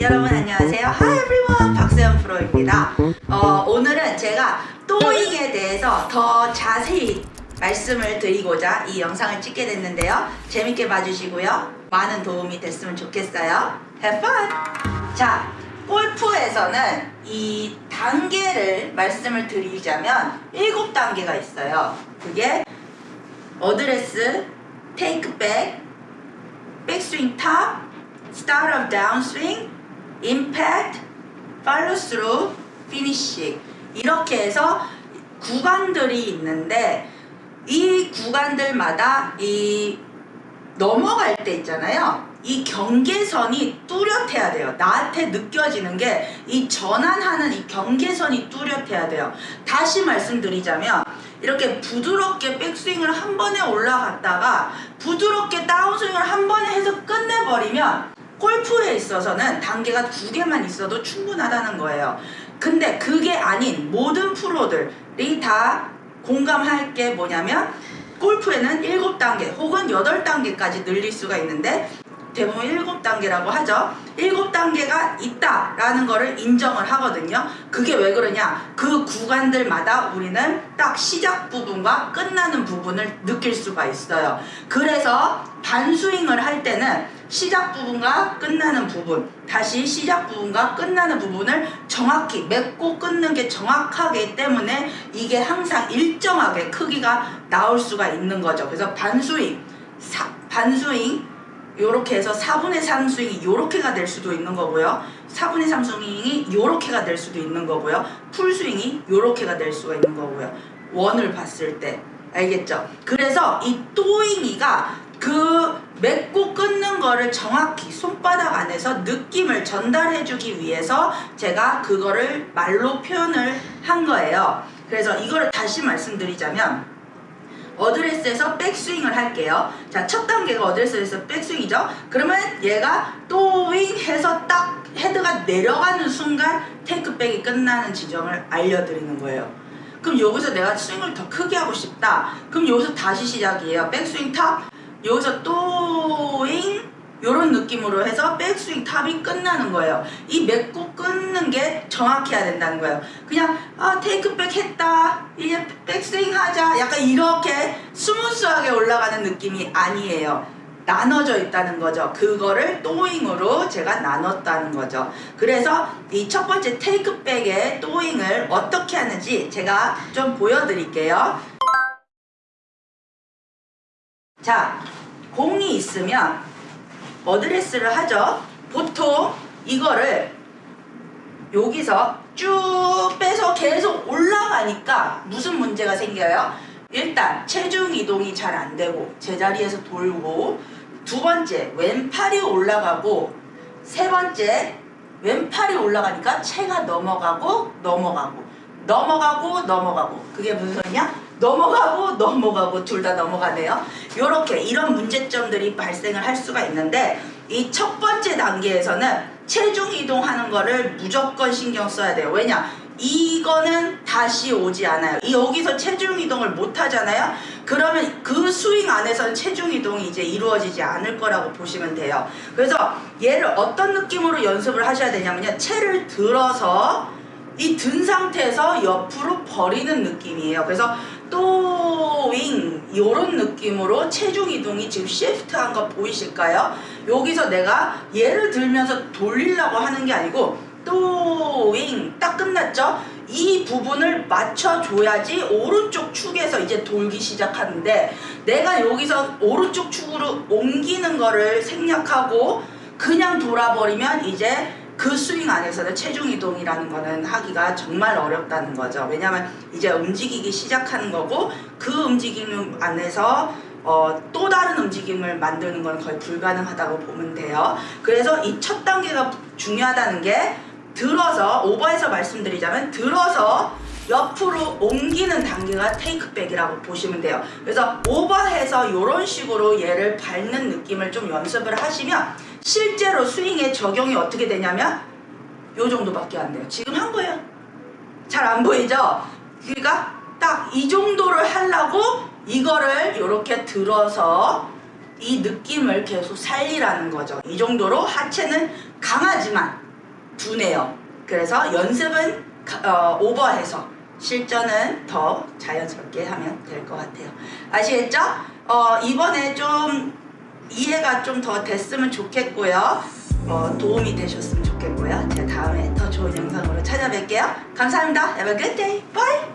여러분 안녕하세요. Hi everyone. 박세현 프로입니다. 어, 오늘은 제가 또잉에 대해서 더 자세히 말씀을 드리고자 이 영상을 찍게 됐는데요. 재밌게 봐주시고요. 많은 도움이 됐으면 좋겠어요. Have fun! 자, 골프에서는 이 단계를 말씀을 드리자면 7단계가 있어요. 그게 어드레스, 테이크백, 백스윙 top, of downswing, impact, follow through, finish 이렇게 해서 구간들이 있는데 이 구간들마다 이 넘어갈 때 있잖아요. 이 경계선이 뚜렷해야 돼요. 나한테 느껴지는 게 이 전환하는 이 경계선이 뚜렷해야 돼요. 다시 말씀드리자면 이렇게 부드럽게 백스윙을 한 번에 올라갔다가 부드럽게 다운스윙을 한 번에 해서 끝내버리면 골프에 있어서는 단계가 두 개만 있어도 충분하다는 거예요. 근데 그게 아닌 모든 프로들이 다 공감할 게 뭐냐면 골프에는 7단계 혹은 8단계까지 늘릴 수가 있는데 대부분 7단계라고 하죠. 7단계가 있다라는 거를 인정을 하거든요. 그게 왜 그러냐? 그 구간들마다 우리는 딱 시작 부분과 끝나는 부분을 느낄 수가 있어요. 그래서 반스윙을 할 때는 시작 부분과 끝나는 부분, 다시 시작 부분과 끝나는 부분을 정확히 맺고 끊는 게 정확하기 때문에 이게 항상 일정하게 크기가 나올 수가 있는 거죠. 그래서 반스윙, 사, 반스윙, 요렇게 해서 4분의 3 스윙이 요렇게가 될 수도 있는 거고요. 4분의 3 스윙이 요렇게가 될 수도 있는 거고요. 풀 스윙이 요렇게가 될 수가 있는 거고요. 원을 봤을 때. 알겠죠? 그래서 이 또잉이가 그 맺고 끊는 거를 정확히 손바닥 안에서 느낌을 전달해 주기 위해서 제가 그거를 말로 표현을 한 거예요. 그래서 이거를 다시 말씀드리자면 어드레스에서 백스윙을 할게요. 자, 첫 단계가 어드레스에서 백스윙이죠. 그러면 얘가 또윙 해서 딱 헤드가 내려가는 순간 테이크백이 끝나는 지점을 알려드리는 거예요. 그럼 여기서 내가 스윙을 더 크게 하고 싶다. 그럼 여기서 다시 시작이에요. 백스윙 top. 여기서 또잉 요런 느낌으로 해서 백스윙 top이 끝나는 거예요. 이 맺고 끊는 게 정확해야 된다는 거예요. 그냥 아 takeback 했다 이제 백스윙 하자 약간 이렇게 smooth하게 올라가는 느낌이 아니에요. 나눠져 있다는 거죠. 그거를 또잉으로 제가 나눴다는 거죠. 그래서 이 첫 번째 takeback의 또잉을 어떻게 하는지 제가 좀 보여드릴게요. 자, 공이 있으면 어드레스를 하죠. 보통 이거를 여기서 쭉 빼서 계속 올라가니까 무슨 문제가 생겨요? 일단 체중 이동이 잘 안 되고 제자리에서 돌고 두 번째 왼팔이 올라가고 세 번째 왼팔이 올라가니까 체가 넘어가고 넘어가고 넘어가고 넘어가고 그게 무슨 소리냐? 넘어가고 넘어가고 둘 다 넘어가네요. 이렇게 이런 문제점들이 발생을 할 수가 있는데 이 첫 번째 단계에서는 체중 이동하는 거를 무조건 신경 써야 돼요. 왜냐? 이거는 다시 오지 않아요. 이 여기서 체중 이동을 못 하잖아요. 그러면 그 스윙 안에서는 체중 이동이 이제 이루어지지 않을 거라고 보시면 돼요. 그래서 얘를 어떤 느낌으로 연습을 하셔야 되냐면요. 채를 들어서 이 든 상태에서 옆으로 버리는 느낌이에요. 그래서 또윙 이런 느낌으로 체중 이동이 지금 시프트한 거 보이실까요? 여기서 내가 얘를 들면서 돌리려고 하는 게 아니고 또윙 딱 끝났죠? 이 부분을 맞춰줘야지 오른쪽 축에서 이제 돌기 시작하는데 내가 여기서 오른쪽 축으로 옮기는 거를 생략하고 그냥 돌아버리면 이제 그 스윙 안에서는 체중 이동이라는 거는 하기가 정말 어렵다는 거죠. 왜냐하면 이제 움직이기 시작하는 거고 그 움직임 안에서 어, 또 다른 움직임을 만드는 건 거의 불가능하다고 보면 돼요. 그래서 이 첫 단계가 중요하다는 게 들어서 오버해서 말씀드리자면 들어서 옆으로 옮기는 단계가 테이크백이라고 보시면 돼요. 그래서 오버해서 이런 식으로 얘를 밟는 느낌을 좀 연습을 하시면 실제로 스윙에 적용이 어떻게 되냐면 요 정도밖에 안 돼요. 지금 한 거예요. 잘 안 보이죠? 그러니까 딱 이 정도를 하려고 이거를 이렇게 들어서 이 느낌을 계속 살리라는 거죠. 이 정도로 하체는 강하지만 두네요. 그래서 연습은 가- 어, 오버해서 실전은 더 자연스럽게 하면 될 것 같아요. 아시겠죠? 어, 이번에 좀 이해가 좀 더 됐으면 좋겠고요. 어, 도움이 되셨으면 좋겠고요. 제가 다음에 더 좋은 영상으로 찾아뵐게요. 감사합니다. Have a good day. Bye.